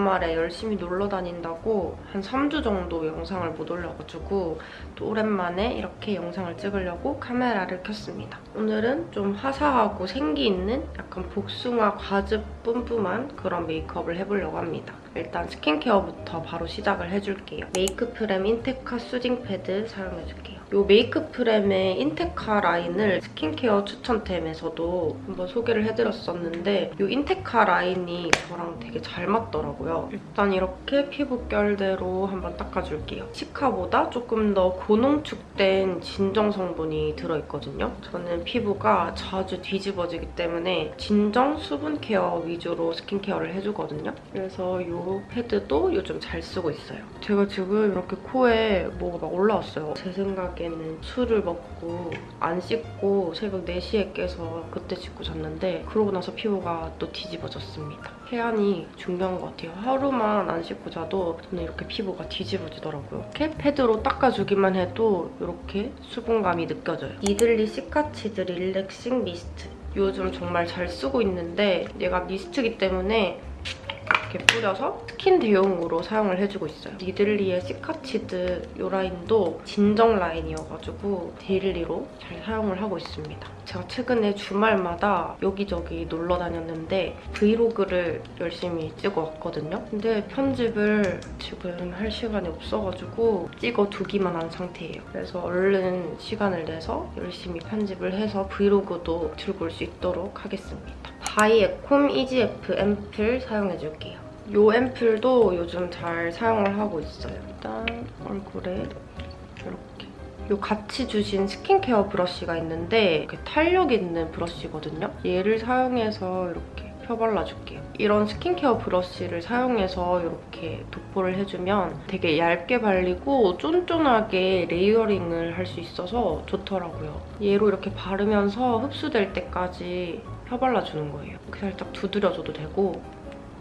주말에 열심히 놀러 다닌다고 한 3주 정도 영상을 못 올려가지고 또 오랜만에 이렇게 영상을 찍으려고 카메라를 켰습니다. 오늘은 좀 화사하고 생기 있는 약간 복숭아 과즙 뿜뿜한 그런 메이크업을 해보려고 합니다. 일단 스킨케어부터 바로 시작을 해줄게요. 메이크프렘 인테카 soothing 패드 사용해줄게요. 이 메이크 프렘의 인테카 라인을 스킨케어 추천템에서도 한번 소개를 해드렸었는데 이 인테카 라인이 저랑 되게 잘 맞더라고요. 일단 이렇게 피부결대로 한번 닦아줄게요. 시카보다 조금 더 고농축된 진정 성분이 들어있거든요. 저는 피부가 자주 뒤집어지기 때문에 진정 수분 케어 위주로 스킨케어를 해주거든요. 그래서 이 패드도 요즘 잘 쓰고 있어요. 제가 지금 이렇게 코에 뭐가 막 올라왔어요. 제 생각에 는 술을 먹고 안 씻고 새벽 4시에 깨서 그때 씻고 잤는데 그러고 나서 피부가 또 뒤집어졌습니다. 세안이 중요한 것 같아요. 하루만 안 씻고 자도 저는 이렇게 피부가 뒤집어지더라고요. 이렇게 패드로 닦아주기만 해도 이렇게 수분감이 느껴져요. 니들리 시카치드 릴렉싱 미스트. 요즘 정말 잘 쓰고 있는데 얘가 미스트기 때문에 이렇게 뿌려서 스킨 대용으로 사용을 해주고 있어요. 니들리의 시카치드 이 라인도 진정 라인이어가지고 daily로 잘 사용을 하고 있습니다. 제가 최근에 주말마다 여기저기 놀러 다녔는데 브이로그를 열심히 찍어왔거든요. 근데 편집을 지금 할 시간이 없어가지고 찍어두기만 한 상태예요. 그래서 얼른 시간을 내서 열심히 편집을 해서 브이로그도 들고 올 수 있도록 하겠습니다. 바이 에콤 EGF 앰플 사용해줄게요. 이 앰플도 요즘 잘 사용을 하고 있어요. 일단 얼굴에 이렇게 이 같이 주신 스킨케어 브러쉬가 있는데 이렇게 탄력 있는 브러쉬거든요. 얘를 사용해서 이렇게 펴발라줄게요. 이런 스킨케어 브러쉬를 사용해서 이렇게 도포를 해주면 되게 얇게 발리고 쫀쫀하게 layering을 할 수 있어서 좋더라고요. 얘로 이렇게 바르면서 흡수될 때까지 펴발라주는 거예요. 이렇게 살짝 두드려줘도 되고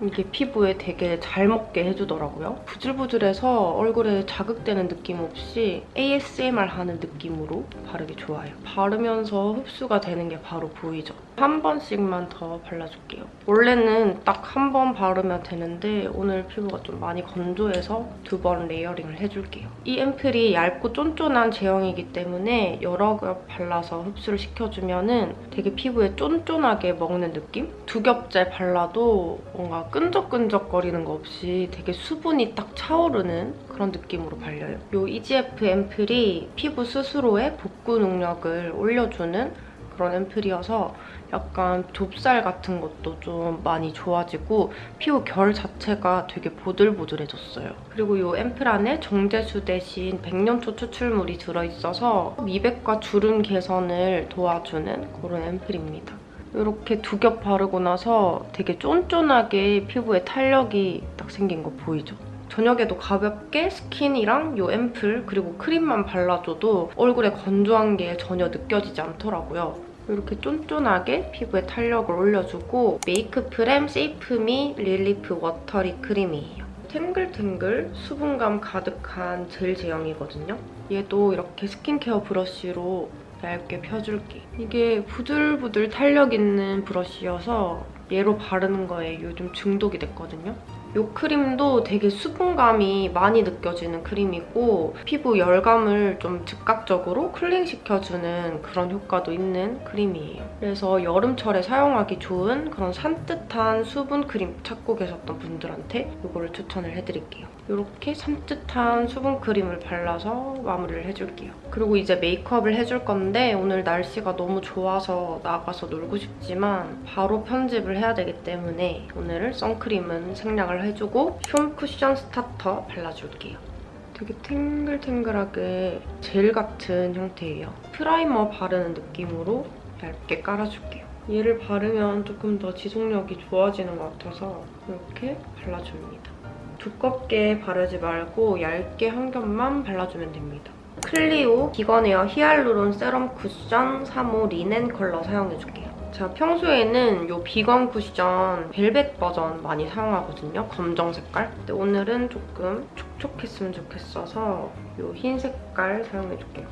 이게 피부에 되게 잘 먹게 해주더라고요. 부들부들해서 얼굴에 자극되는 느낌 없이 ASMR 하는 느낌으로 바르기 좋아요. 바르면서 흡수가 되는 게 바로 보이죠? 한 번씩만 더 발라줄게요. 원래는 딱 한 번 바르면 되는데 오늘 피부가 좀 많이 건조해서 두 번 layering을 해줄게요. 이 앰플이 얇고 쫀쫀한 제형이기 때문에 여러 겹 발라서 흡수를 시켜주면 은 되게 피부에 쫀쫀하게 먹는 느낌? 두 겹째 발라도 뭔가 끈적끈적거리는 거 없이 되게 수분이 딱 차오르는 그런 느낌으로 발려요. 이 EGF 앰플이 피부 스스로의 복구 능력을 올려주는 그런 앰플이어서 약간 좁쌀 같은 것도 좀 많이 좋아지고 피부 결 자체가 되게 보들보들해졌어요. 그리고 이 앰플 안에 정제수 대신 백년초 추출물이 들어있어서 미백과 주름 개선을 도와주는 그런 앰플입니다. 이렇게 두 겹 바르고 나서 되게 쫀쫀하게 피부에 탄력이 딱 생긴 거 보이죠? 저녁에도 가볍게 스킨이랑 이 앰플 그리고 크림만 발라줘도 얼굴에 건조한 게 전혀 느껴지지 않더라고요. 이렇게 쫀쫀하게 피부에 탄력을 올려주고 메이크 프렘 세이프미 릴리프 워터리 크림이에요. 탱글탱글 수분감 가득한 젤 제형이거든요. 얘도 이렇게 스킨케어 브러쉬로 얇게 펴줄게. 이게 부들부들 탄력 있는 브러쉬여서 얘로 바르는 거에 요즘 중독이 됐거든요. 이 크림도 되게 수분감이 많이 느껴지는 크림이고 피부 열감을 좀 즉각적으로 cooling시켜주는 그런 효과도 있는 크림이에요. 그래서 여름철에 사용하기 좋은 그런 산뜻한 수분 크림 찾고 계셨던 분들한테 이거를 추천을 해드릴게요. 이렇게 산뜻한 수분 크림을 발라서 마무리를 해줄게요. 그리고 이제 메이크업을 해줄 건데 오늘 날씨가 너무 좋아서 나가서 놀고 싶지만 바로 편집을 해야 되기 때문에 오늘은 선크림은 생략을 해주고 흉 쿠션 스타터 발라줄게요. 되게 탱글탱글하게 젤 같은 형태예요. 프라이머 바르는 느낌으로 얇게 깔아줄게요. 얘를 바르면 조금 더 지속력이 좋아지는 것 같아서 이렇게 발라줍니다. 두껍게 바르지 말고 얇게 한 겹만 발라주면 됩니다. 클리오 비건 에어 히알루론 세럼 쿠션 3호 리넨 컬러 사용해줄게요. 제가 평소에는 이 비건 쿠션 벨벳 버전 많이 사용하거든요. 검정 색깔. 근데 오늘은 조금 촉촉했으면 좋겠어서 이 흰 색깔 사용해줄게요.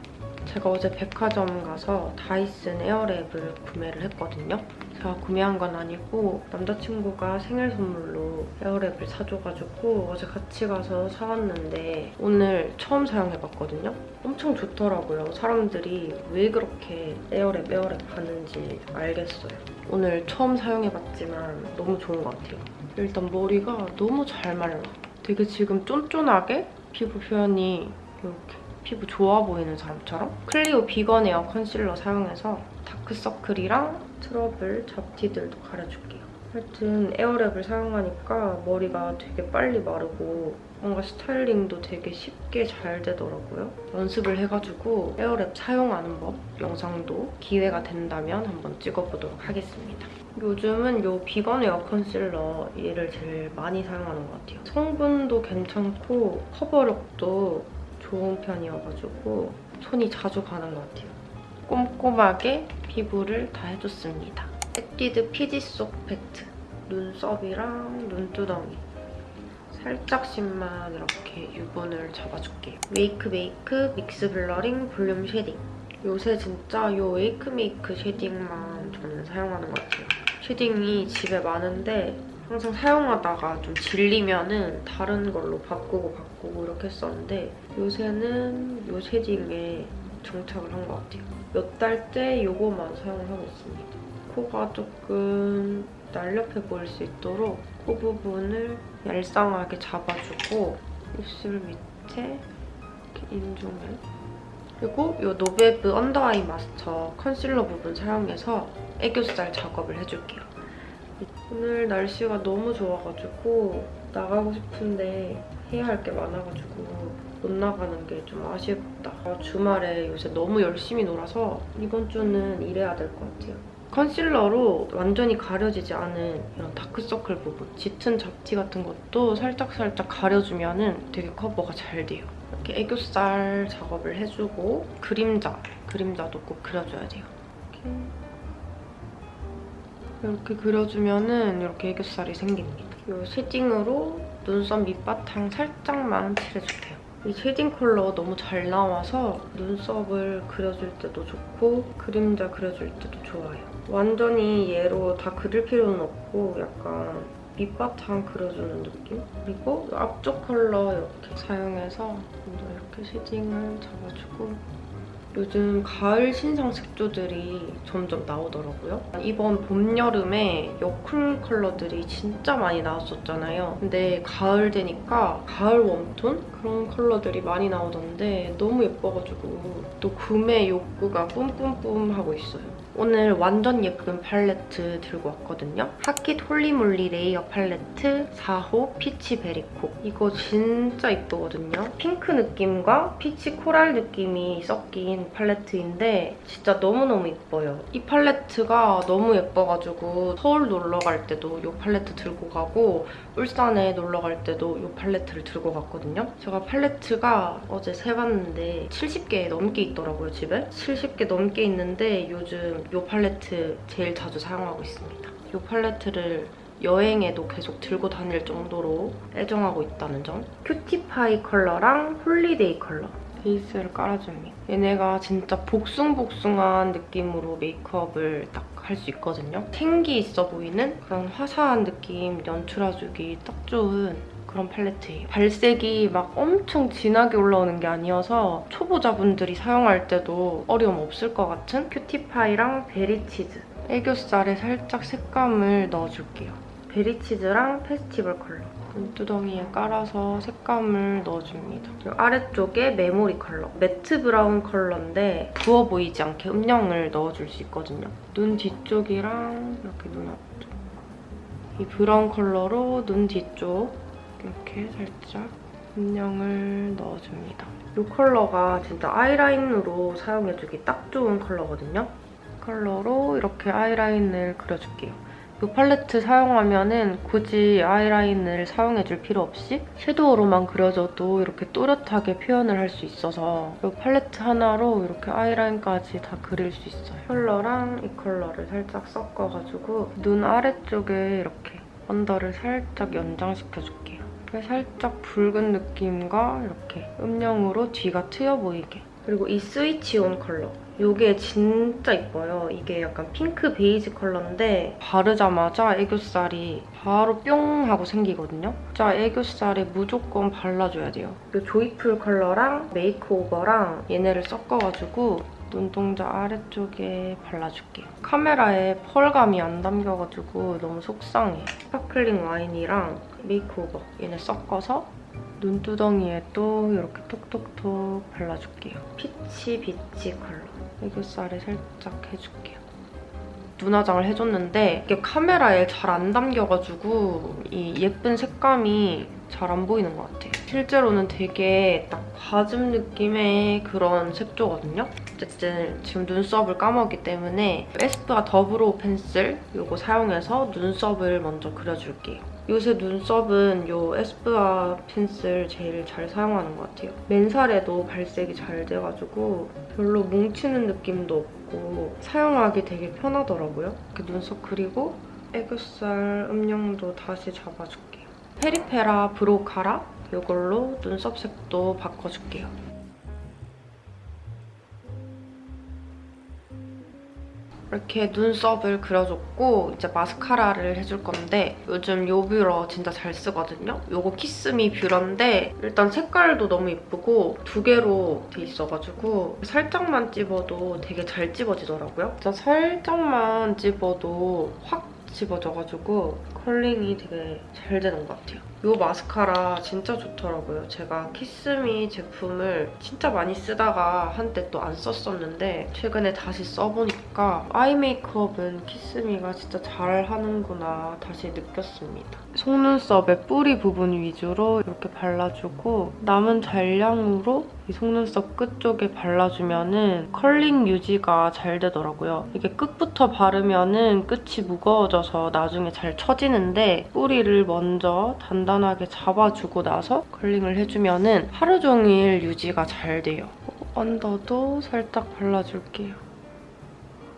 제가 어제 백화점 가서 다이슨 에어랩을 구매를 했거든요. 제가 구매한 건 아니고 남자친구가 생일 선물로 에어랩을 사줘가지고 어제 같이 가서 사왔는데 오늘 처음 사용해봤거든요. 엄청 좋더라고요. 사람들이 왜 그렇게 에어랩 에어랩 하는지 알겠어요. 오늘 처음 사용해봤지만 너무 좋은 것 같아요. 일단 머리가 너무 잘 말라. 되게 지금 쫀쫀하게 피부 표현이 이렇게 피부 좋아 보이는 사람처럼 클리오 비건 에어 컨실러 사용해서 다크서클이랑 트러블, 잡티들도 가려줄게요. 하여튼 에어랩을 사용하니까 머리가 되게 빨리 마르고 뭔가 스타일링도 되게 쉽게 잘 되더라고요. 연습을 해가지고 에어랩 사용하는 법 영상도 기회가 된다면 한번 찍어보도록 하겠습니다. 요즘은 이 비건 에어 컨실러 얘를 제일 많이 사용하는 것 같아요. 성분도 괜찮고 커버력도 좋은 편이어가지고 손이 자주 가는 것 같아요. 꼼꼼하게 피부를 다 해줬습니다. 에뛰드 피지 속 팩트 눈썹이랑 눈두덩이 살짝씩만 이렇게 유분을 잡아줄게요. 웨이크 메이크 믹스 블러링 볼륨 쉐딩 요새 진짜 이 웨이크메이크 shading만 저는 사용하는 것 같아요. shading이 집에 많은데 항상 사용하다가 좀 질리면은 다른 걸로 바꾸고 바꾸고 이렇게 했었는데 요새는 이 shading에 정착을 한 것 같아요. 몇 달째 이거만 사용을 하고 있습니다. 코가 조금 날렵해 보일 수 있도록 코 부분을 얄쌍하게 잡아주고 입술 밑에 이렇게 인중을 그리고 이 노베브 언더아이 마스터 컨실러 부분 사용해서 애교살 작업을 해줄게요. 오늘 날씨가 너무 좋아가지고 나가고 싶은데 해야 할 게 많아가지고 못 나가는 게 좀 아쉽다. 주말에 요새 너무 열심히 놀아서 이번 주는 일해야 될 것 같아요. 컨실러로 완전히 가려지지 않은 이런 다크서클 부분, 짙은 잡티 같은 것도 살짝살짝 가려주면 되게 커버가 잘 돼요. 이렇게 애교살 작업을 해주고 그림자, 그림자도 꼭 그려줘야 돼요. 이렇게, 이렇게 그려주면 이렇게 애교살이 생깁니다. 이 shading으로 눈썹 밑바탕 살짝만 칠해줄게요. 이 shading 컬러 너무 잘 나와서 눈썹을 그려줄 때도 좋고 그림자 그려줄 때도 좋아요. 완전히 얘로 다 그릴 필요는 없고 약간 밑바탕 그려주는 느낌? 그리고 앞쪽 컬러 이렇게 사용해서 이렇게 shading을 잡아주고 요즘 가을 신상 색조들이 점점 나오더라고요. 이번 봄, 여름에 여쿨 컬러들이 진짜 많이 나왔었잖아요. 근데 가을 되니까 가을 웜톤? 그런 컬러들이 많이 나오던데 너무 예뻐가지고 또 구매 욕구가 뿜뿜뿜 하고 있어요. 오늘 완전 예쁜 팔레트 들고 왔거든요. 하킷 홀리몰리 레이어 팔레트 4호 피치 베리코. 이거 진짜 예쁘거든요. 핑크 느낌과 peach coral 느낌이 섞인 팔레트인데 진짜 너무너무 예뻐요. 이 팔레트가 너무 예뻐가지고 서울 놀러 갈 때도 이 팔레트 들고 가고 울산에 놀러 갈 때도 이 팔레트를 들고 갔거든요. 제가 팔레트가 어제 세봤는데 70개 넘게 있더라고요, 집에. 70개 넘게 있는데 요즘 이 팔레트 제일 자주 사용하고 있습니다. 이 팔레트를 여행에도 계속 들고 다닐 정도로 애정하고 있다는 점. 큐티파이 컬러랑 홀리데이 컬러. 베이스를 깔아줍니다. 얘네가 진짜 복숭복숭한 느낌으로 메이크업을 딱 할 수 있거든요. 생기 있어 보이는 그런 화사한 느낌 연출해주기 딱 좋은 그런 팔레트예요. 발색이 막 엄청 진하게 올라오는 게 아니어서 초보자분들이 사용할 때도 어려움 없을 것 같은 큐티파이랑 베리치즈 애교살에 살짝 색감을 넣어줄게요. 베리치즈랑 페스티벌 컬러 눈두덩이에 깔아서 색감을 넣어줍니다. 아래쪽에 메모리 컬러. matte 브라운 컬러인데 부어 보이지 않게 음영을 넣어줄 수 있거든요. 눈 뒤쪽이랑 이렇게 눈 앞쪽. 이 브라운 컬러로 눈 뒤쪽 이렇게 살짝 음영을 넣어줍니다. 이 컬러가 진짜 아이라인으로 사용해주기 딱 좋은 컬러거든요. 컬러로 이렇게 아이라인을 그려줄게요. 이 팔레트 사용하면은 굳이 아이라인을 사용해줄 필요 없이 섀도우로만 그려줘도 이렇게 또렷하게 표현을 할 수 있어서 이 팔레트 하나로 이렇게 아이라인까지 다 그릴 수 있어요. 컬러랑 이 컬러를 살짝 섞어가지고 눈 아래쪽에 이렇게 under를 살짝 연장시켜줄게요. 살짝 붉은 느낌과 이렇게 음영으로 뒤가 트여 보이게 그리고 이 스위치 온 컬러. 이게 진짜 이뻐요. 이게 약간 핑크 베이지 컬러인데 바르자마자 애교살이 바로 뿅 하고 생기거든요. 진짜 애교살에 무조건 발라줘야 돼요. 이 조이풀 컬러랑 메이크오버랑 얘네를 섞어가지고 눈동자 아래쪽에 발라줄게요. 카메라에 펄감이 안 담겨가지고 너무 속상해. 스파클링 와인이랑 메이크오버 얘네 섞어서 눈두덩이에 또 이렇게 톡톡톡 발라줄게요. 피치 비치 컬러. 애교살에 살짝 해줄게요. 눈화장을 해줬는데 이게 카메라에 잘 안 담겨가지고 이 예쁜 색감이 잘 안 보이는 것 같아요. 실제로는 되게 딱 과즙 느낌의 그런 색조거든요. 어쨌든 지금 눈썹을 까먹었기 때문에 에스쁘아 더브로우 펜슬 이거 사용해서 눈썹을 먼저 그려줄게요. 요새 눈썹은 요 에스쁘아 펜슬 제일 잘 사용하는 것 같아요. 맨살에도 발색이 잘 돼가지고 별로 뭉치는 느낌도 없고 사용하기 되게 편하더라고요. 이렇게 눈썹 그리고 애교살 음영도 다시 잡아줄게요. 페리페라 브로우 카라 이걸로 눈썹 색도 바꿔줄게요. 이렇게 눈썹을 그려줬고 이제 마스카라를 해줄 건데 요즘 요 뷰러 진짜 잘 쓰거든요. 요거 키스미 뷰러인데 일단 색깔도 너무 예쁘고 두 개로 돼 있어가지고 살짝만 찝어도 되게 잘 찝어지더라고요. 진짜 살짝만 찝어도 확 찝어져가지고 curling이 되게 잘 되는 것 같아요. 이 마스카라 진짜 좋더라고요. 제가 키스미 제품을 진짜 많이 쓰다가 한때 또 안 썼었는데 최근에 다시 써보니까 eye 메이크업은 키스미가 진짜 잘하는구나 다시 느꼈습니다. 속눈썹의 뿌리 부분 위주로 이렇게 발라주고 남은 잔량으로 이 속눈썹 끝 쪽에 발라주면 은 컬링 유지가 잘 되더라고요. 이게 끝부터 바르면 은 끝이 무거워져서 나중에 잘 처지는데 뿌리를 먼저 단단하게 잡아주고 나서 curling을 해주면 은 하루 종일 유지가 잘 돼요. 언더도 살짝 발라줄게요.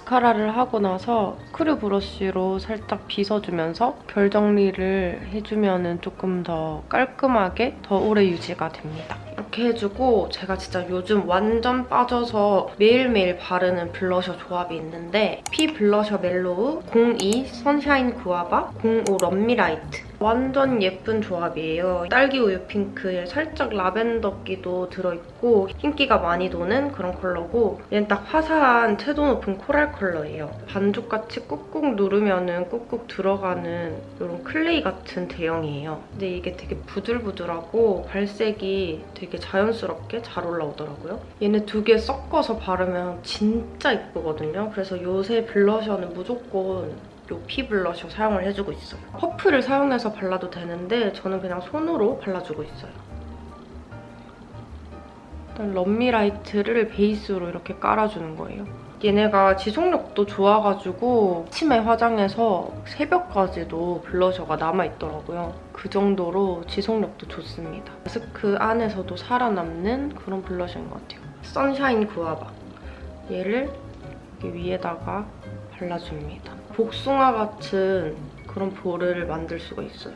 마스카라를 하고 나서 screw brush로 살짝 빗어주면서 결 정리를 해주면 조금 더 깔끔하게 더 오래 유지가 됩니다. 이렇게 해주고 제가 진짜 요즘 완전 빠져서 매일매일 바르는 블러셔 조합이 있는데 피 블러셔 멜로우 02 선샤인 구아바 05 럼미라이트 완전 예쁜 조합이에요. 딸기 우유 핑크에 살짝 라벤더기도 들어있고 흰기가 많이 도는 그런 컬러고 얘는 딱 화사한 채도 높은 코랄 컬러예요. 반죽같이 꾹꾹 누르면 꾹꾹 들어가는 이런 clay 같은 제형이에요. 근데 이게 되게 부들부들하고 발색이 되게 자연스럽게 잘 올라오더라고요. 얘네 두 개 섞어서 바르면 진짜 예쁘거든요. 그래서 요새 블러셔는 무조건 이피 블러셔 사용을 해주고 있어요. 퍼프를 사용해서 발라도 되는데 저는 그냥 손으로 발라주고 있어요. 일단 럼미라이트를 베이스로 이렇게 깔아주는 거예요. 얘네가 지속력도 좋아가지고 아침에 화장해서 새벽까지도 블러셔가 남아있더라고요. 그 정도로 지속력도 좋습니다. 마스크 안에서도 살아남는 그런 블러셔인 것 같아요. 선샤인 구아바. 얘를 여기 위에다가 발라줍니다. 복숭아 같은 그런 볼을 만들 수가 있어요.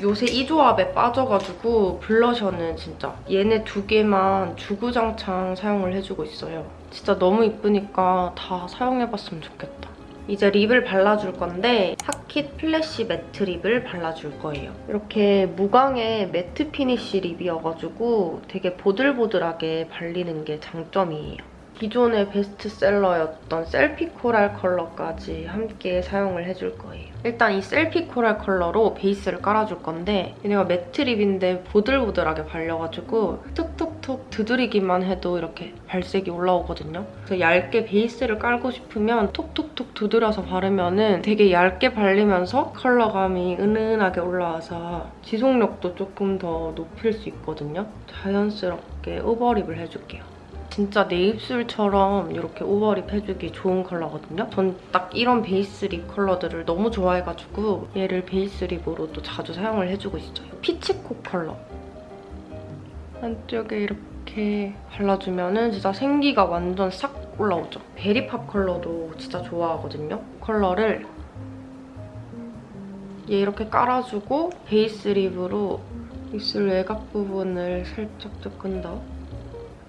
요새 이 조합에 빠져가지고 블러셔는 진짜 얘네 두 개만 주구장창 사용을 해주고 있어요. 진짜 너무 이쁘니까 다 사용해봤으면 좋겠다. 이제 lip을 발라줄 건데 하킷 플래시 matte lip을 발라줄 거예요. 이렇게 무광의 matte finish lip이어가지고 되게 보들보들하게 발리는 게 장점이에요. 기존의 베스트셀러였던 셀피 코랄 컬러까지 함께 사용을 해줄 거예요. 일단 이 셀피 코랄 컬러로 베이스를 깔아줄 건데 얘네가 매트 립인데 보들보들하게 발려가지고 툭툭툭 두드리기만 해도 이렇게 발색이 올라오거든요. 그래서 얇게 베이스를 깔고 싶으면 톡톡톡 두드려서 바르면 은 되게 얇게 발리면서 컬러감이 은은하게 올라와서 지속력도 조금 더 높일 수 있거든요. 자연스럽게 오버립을 해줄게요. 진짜 내 입술처럼 이렇게 overlip 해주기 좋은 컬러거든요. 전 딱 이런 베이스 lip 컬러들을 너무 좋아해가지고 얘를 베이스 lip으로 또 자주 사용을 해주고 있어요. 피치콕 컬러. 안쪽에 이렇게 발라주면 진짜 생기가 완전 싹 올라오죠. 베리팝 컬러도 진짜 좋아하거든요. 컬러를 얘 이렇게 깔아주고 베이스 lip으로 입술 외곽 부분을 살짝 조금 더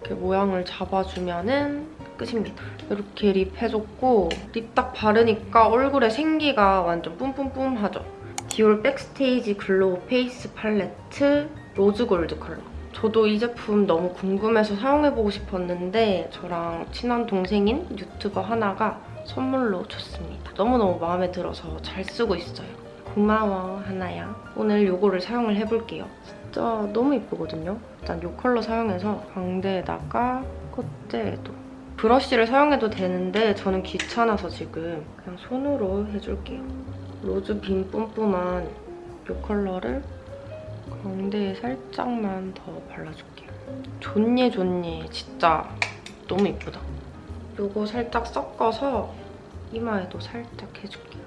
이렇게 모양을 잡아주면은 끝입니다. 이렇게 lip 해줬고 lip 딱 바르니까 얼굴에 생기가 완전 뿜뿜뿜하죠. 디올 백스테이지 글로우 페이스 팔레트 로즈 골드 컬러. 저도 이 제품 너무 궁금해서 사용해보고 싶었는데 저랑 친한 동생인 유튜버 하나가 선물로 줬습니다. 너무너무 마음에 들어서 잘 쓰고 있어요. 고마워 하나야. 오늘 이거를 사용을 해볼게요. 진짜 너무 예쁘거든요. 일단 이 컬러 사용해서 광대에다가 콧대에도 brush를 사용해도 되는데 저는 귀찮아서 지금 그냥 손으로 해줄게요. rose beam 뿜뿜한 이 컬러를 광대에 살짝만 더 발라줄게요. 좋니 좋니 진짜 너무 예쁘다. 요거 살짝 섞어서 이마에도 살짝 해줄게요.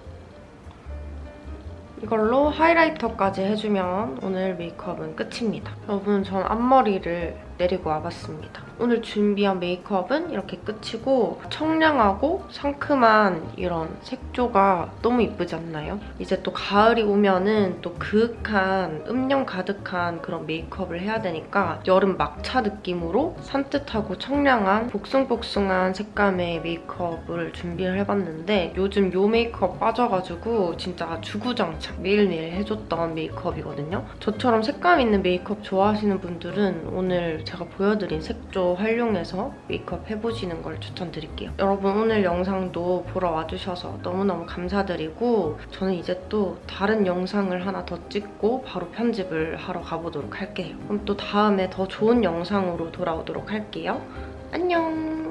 이걸로 하이라이터까지 해주면 오늘 메이크업은 끝입니다. 여러분 전 앞머리를 내리고 와봤습니다. 오늘 준비한 메이크업은 이렇게 끝이고 청량하고 상큼한 이런 색조가 너무 이쁘지 않나요? 이제 또 가을이 오면은 또 그윽한 음영 가득한 그런 메이크업을 해야 되니까 여름 막차 느낌으로 산뜻하고 청량한 복숭복숭한 색감의 메이크업을 준비를 해봤는데 요즘 요 메이크업 빠져가지고 진짜 주구장창 매일매일 해줬던 메이크업이거든요. 저처럼 색감 있는 메이크업 좋아하시는 분들은 오늘 제가 보여드린 색조 활용해서 메이크업 해보시는 걸 추천드릴게요. 여러분 오늘 영상도 보러 와주셔서 너무너무 감사드리고 저는 이제 또 다른 영상을 하나 더 찍고 바로 편집을 하러 가보도록 할게요. 그럼 또 다음에 더 좋은 영상으로 돌아오도록 할게요. 안녕!